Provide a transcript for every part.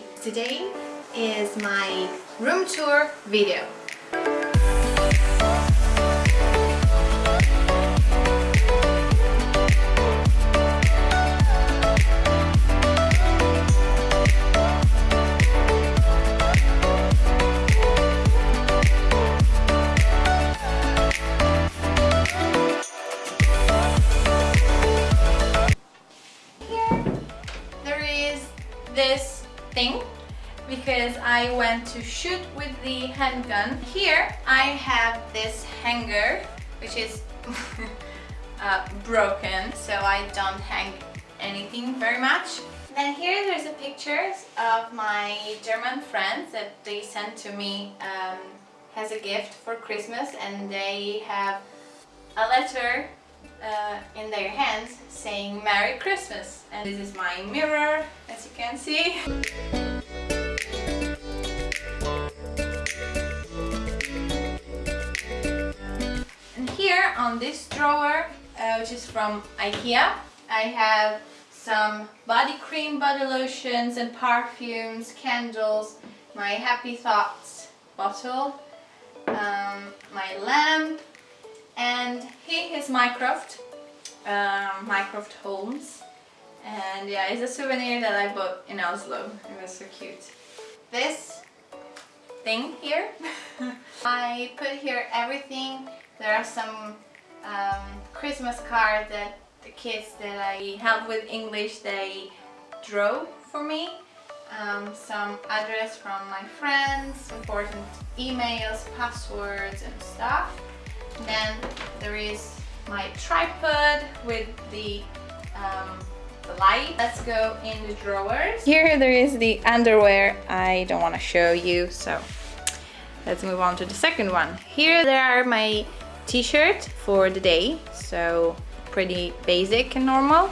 Today is my room tour video. Here there is this I went to shoot with the handgun. Here I have this hanger which is uh, broken so I don't hang anything very much. Then here there's a pictures of my German friends that they sent to me um, as a gift for Christmas and they have a letter uh, in their hands saying Merry Christmas and this is my mirror as you can see on this drawer uh, which is from Ikea. I have some body cream, body lotions and perfumes, candles, my Happy Thoughts bottle, um, my lamp and here is Mycroft, um, Mycroft Holmes. And yeah it's a souvenir that I bought in Oslo, it was so cute. This thing here, I put here everything, there are some um, Christmas cards that the kids that I help with English they drew for me um, some address from my friends, important emails, passwords and stuff. Then there is my tripod with the, um, the light. Let's go in the drawers. Here there is the underwear I don't want to show you, so let's move on to the second one. Here there are my t-shirt for the day, so pretty basic and normal.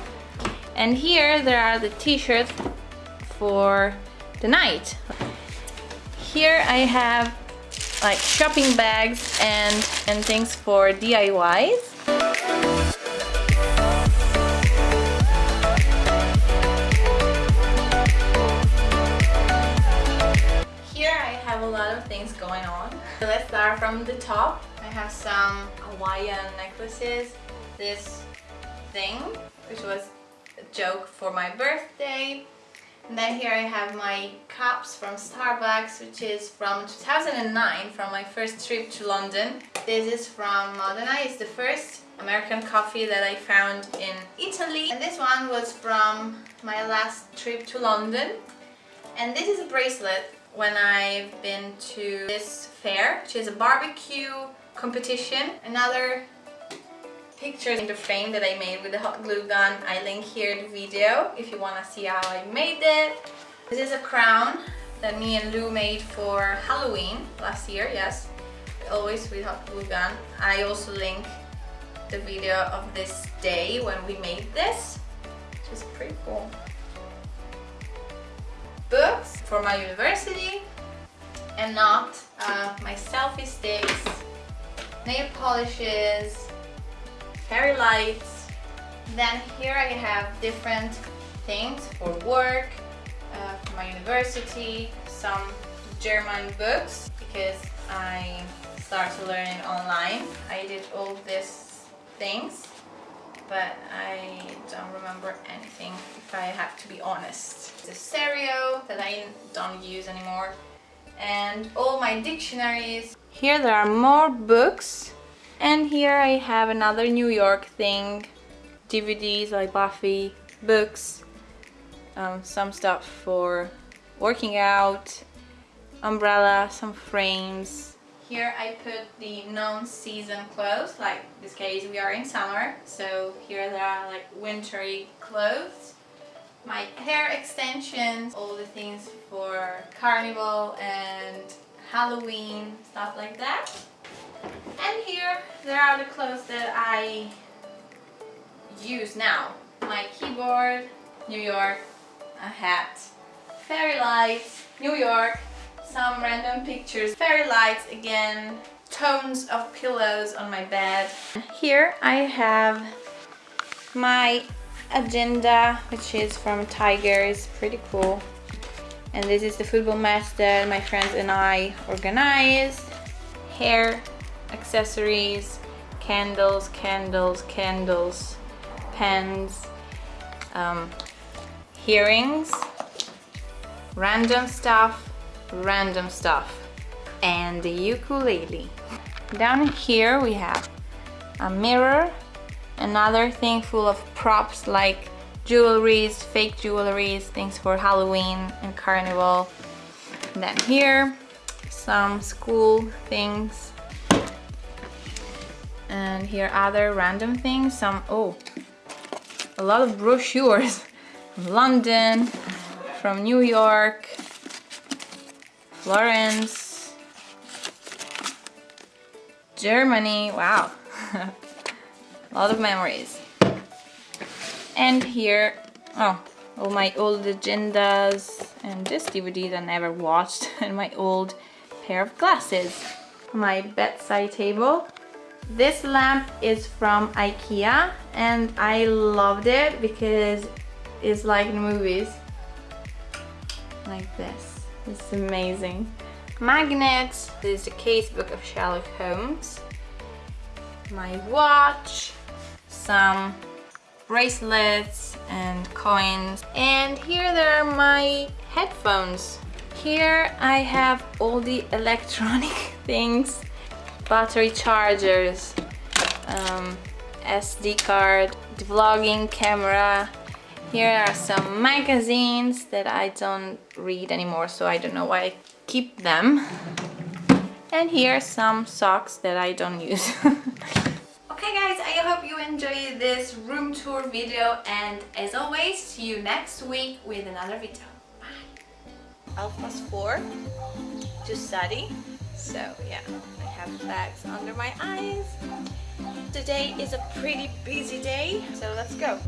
And here there are the t-shirts for the night. Here I have like shopping bags and, and things for DIYs. Let's start from the top. I have some Hawaiian necklaces. This thing, which was a joke for my birthday. And then here I have my cups from Starbucks, which is from 2009, from my first trip to London. This is from Modena, it's the first American coffee that I found in Italy. And this one was from my last trip to London. And this is a bracelet when I've been to this fair, which is a barbecue competition. Another picture in the frame that I made with the hot glue gun. I link here the video if you want to see how I made it. This is a crown that me and Lou made for Halloween last year, yes. Always with hot glue gun. I also link the video of this day when we made this, which is pretty cool. Books for my university and not uh, my selfie sticks, nail polishes, fairy lights. Then here I have different things for work, uh, for my university, some German books because I started learning online. I did all these things but I don't remember anything if I have to be honest. A stereo that I don't use anymore and all my dictionaries. Here there are more books and here I have another New York thing, DVDs like Buffy, books, um, some stuff for working out, umbrella, some frames. Here I put the non-season clothes, like this case we are in summer, so here there are like wintry clothes. My hair extensions, all the things for carnival and Halloween, stuff like that. And here there are the clothes that I use now. My keyboard, New York, a hat, fairy lights, New York, some random pictures, fairy lights again, tones of pillows on my bed. Here I have my agenda, which is from Tiger, it's pretty cool. And this is the football match that my friends and I organized. Hair, accessories, candles, candles, candles, pens, um, earrings, random stuff, random stuff, and the ukulele. Down here we have a mirror, another thing full of props like jewelries, fake jewelries, things for Halloween and Carnival. And then here, some school things. And here other random things, some, oh, a lot of brochures from London, from New York, Florence, Germany, wow. a lot of memories. And here, oh, all my old agendas and this DVD that I never watched and my old pair of glasses. My bedside table. This lamp is from Ikea and I loved it because it's like in movies. Like this. It's amazing. Magnets. This is the casebook of Sherlock Holmes. My watch. Some bracelets and coins. And here there are my headphones. Here I have all the electronic things, battery chargers, um, SD card, the vlogging camera. Here are some magazines that I don't read anymore, so I don't know why I keep them. And here are some socks that I don't use. Okay guys, I hope you enjoyed this room tour video and as always, see you next week with another video. Bye! Alpha's 4 to study. So yeah, I have bags under my eyes. Today is a pretty busy day, so let's go.